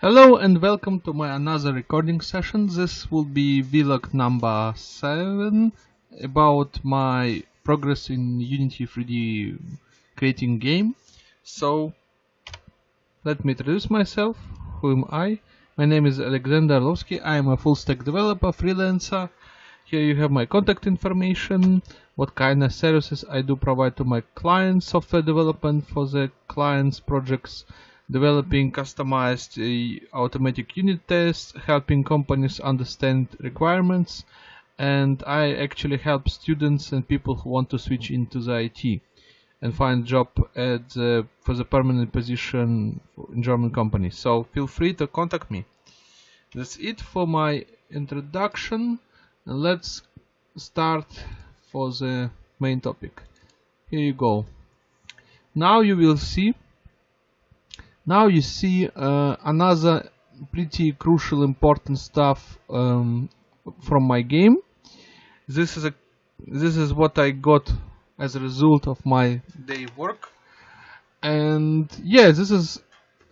Hello and welcome to my another recording session. This will be vlog number 7 about my progress in Unity 3D creating game. So let me introduce myself. Who am I? My name is Alexander Arlovsky. I am a full stack developer, freelancer. Here you have my contact information, what kind of services I do provide to my clients, software development for the clients' projects, developing customized uh, automatic unit tests, helping companies understand requirements, and I actually help students and people who want to switch into the IT and find job at the, for the permanent position in German companies. So feel free to contact me. That's it for my introduction. Let's start for the main topic. Here you go. Now you will see now you see uh, another pretty crucial important stuff um, from my game. This is a this is what I got as a result of my day work. And yeah this is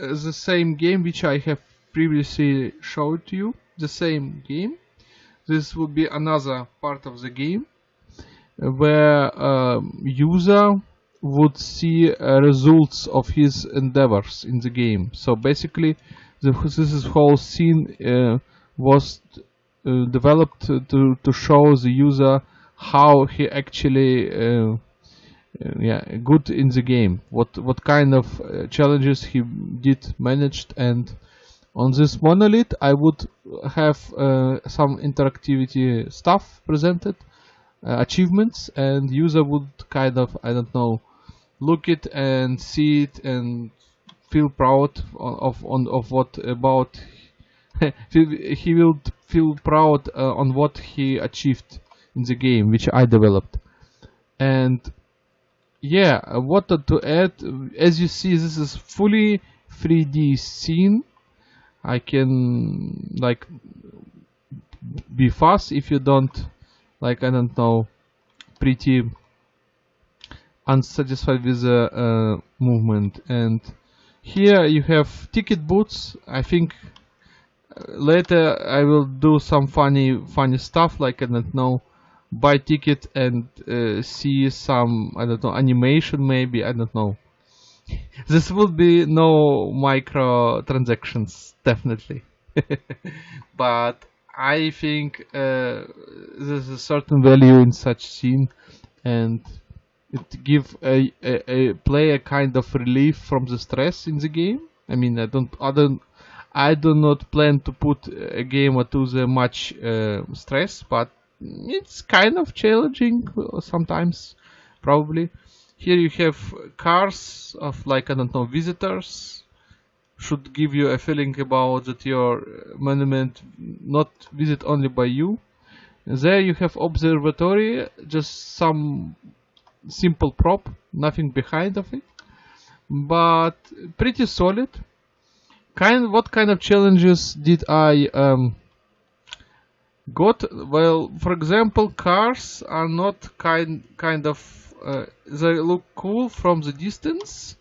uh, the same game which I have previously showed to you. The same game. This will be another part of the game uh, where um, user would see uh, results of his endeavors in the game. So basically, the, this whole scene uh, was uh, developed to to show the user how he actually uh, uh, yeah good in the game. What what kind of uh, challenges he did managed and on this monolith I would have some interactivity stuff presented achievements and user would kind of I don't know look it and see it and feel proud of on of what about he will feel proud uh, on what he achieved in the game which I developed. And yeah what to add as you see this is fully 3D scene. I can like be fast if you don't like I don't know pretty unsatisfied with the uh, movement. And here you have ticket booths. I think uh, later I will do some funny funny stuff like I don't know buy ticket and uh, see some I don't know animation maybe I don't know. This will be no micro transactions definitely. But I think uh, there's a certain value in such scene. And it give a, a, a play a kind of relief from the stress in the game. I mean, I don't, I don't, I do not plan to put a game to the much uh, stress, but it's kind of challenging sometimes, probably. Here you have cars of like I don't know visitors should give you a feeling about that your monument not visit only by you. There you have observatory, just some simple prop, nothing behind of it, but pretty solid. Kind, what kind of challenges did I um, got? Well, for example, cars are not kind kind of uh, they look cool from the distance,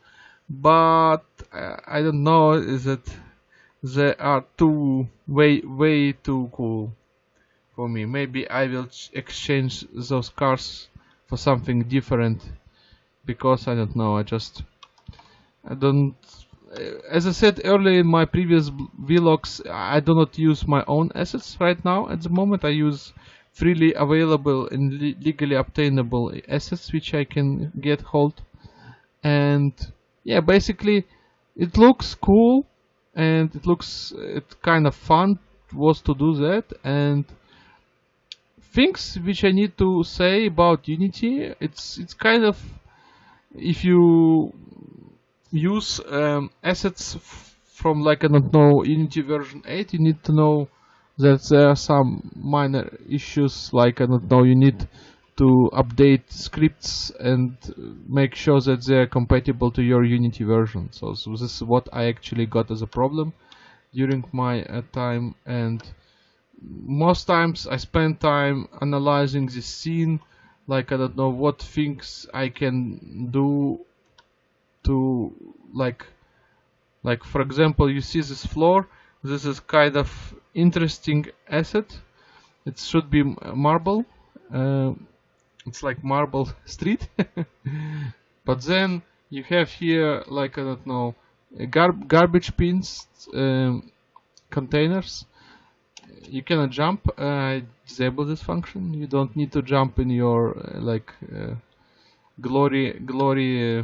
but uh, I don't know is it they are too way way too cool for me. Maybe I will exchange those cars for something different because I don't know I just I don't as I said earlier in my previous vlogs I do not use my own assets right now. At the moment I use freely available and le legally obtainable assets which I can get hold. And yeah basically it looks cool and it looks it kind of fun was to do that. And things which I need to say about Unity. It's it's kind of if you use um, assets from like I don't know Unity version 8, you need to know that there are some minor issues like I don't know you need to update scripts and make sure that they're compatible to your Unity version. So, so this is what I actually got as a problem during my uh, time and most times I spend time analyzing the scene like I don't know what things I can do to like like for example you see this floor this is kind of interesting asset. It should be marble uh, it's like marble street. But then you have here like I don't know gar garbage bins um, containers you cannot jump uh, disable this function. You don't need to jump in your uh, like uh, glory glory uh,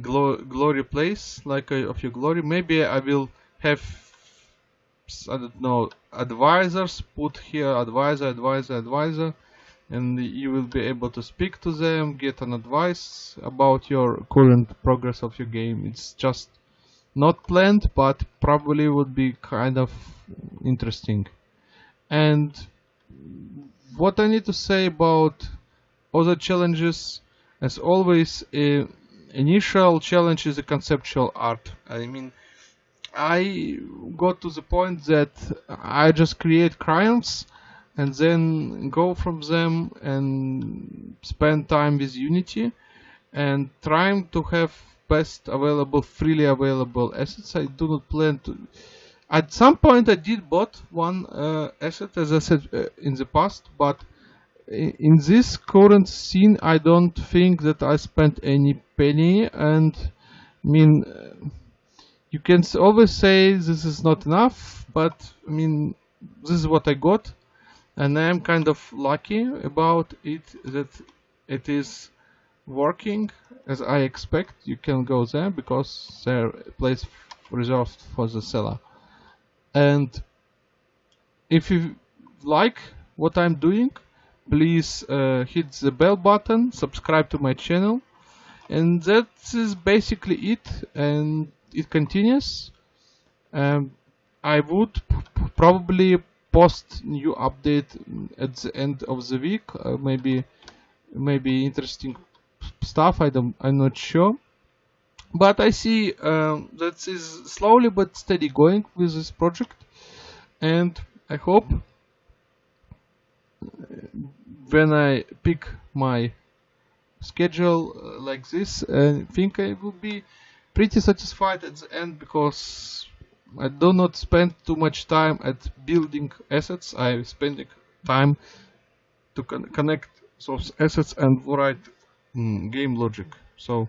glo glory place like uh, of your glory. Maybe I will have I don't know advisors put here advisor advisor advisor and you will be able to speak to them get an advice about your current progress of your game. It's just not planned but probably would be kind of interesting. And what I need to say about other challenges as always uh, initial challenge is a conceptual art. I mean I got to the point that I just create clients and then go from them and spend time with Unity and trying to have best available freely available assets. I do not plan to. At some point, I did bought one uh, asset, as I said uh, in the past, but in this current scene, I don't think that I spent any penny. And I mean, uh, you can always say this is not enough, but I mean, this is what I got, and I am kind of lucky about it that it is working as I expect. You can go there because there place reserved for the seller. And if you like what I'm doing, please uh, hit the bell button, subscribe to my channel, and that is basically it. And it continues. Um, I would probably post new update at the end of the week. Uh, maybe maybe interesting stuff. I don't. I'm not sure. But I see um, that is slowly but steady going with this project, and I hope when I pick my schedule uh, like this, I think I will be pretty satisfied at the end because I do not spend too much time at building assets. I'm spending time to con connect those assets and write mm, game logic. So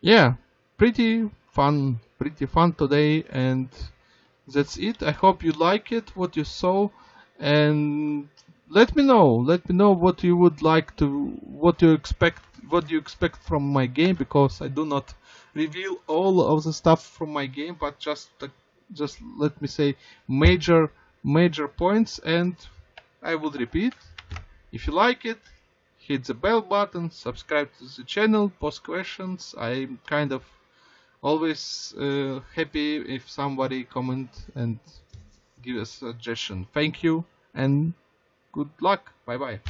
yeah, pretty fun, pretty fun today, and that's it. I hope you like it, what you saw, and let me know. Let me know what you would like to, what you expect, what you expect from my game, because I do not reveal all of the stuff from my game, but just, uh, just let me say major, major points, and I would repeat. If you like it, hit the bell button, subscribe to the channel, post questions. I'm kind of always uh, happy if somebody comment and give a suggestion. Thank you and good luck. Bye bye.